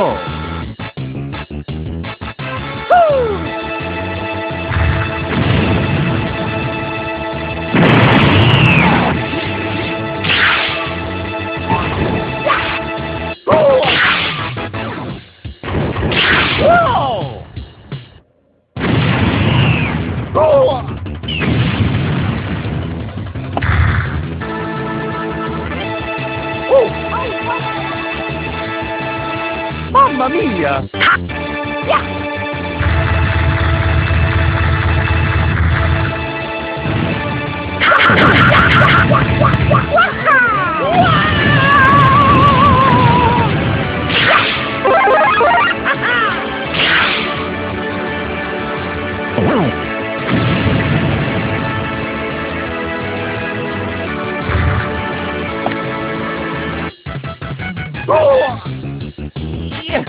Vivo. Mamma mia! Ha! Yeah!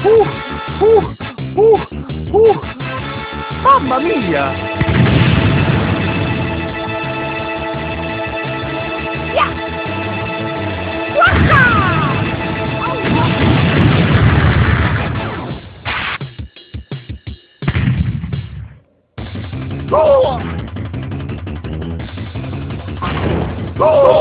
Yeah, uh, uh, uh, uh. Mamma mia! Oh! Oh! Oh! Oh!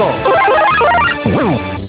Tego!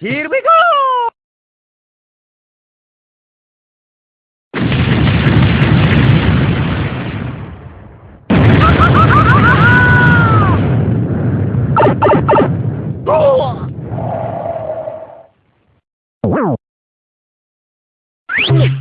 Here we go! Yeah.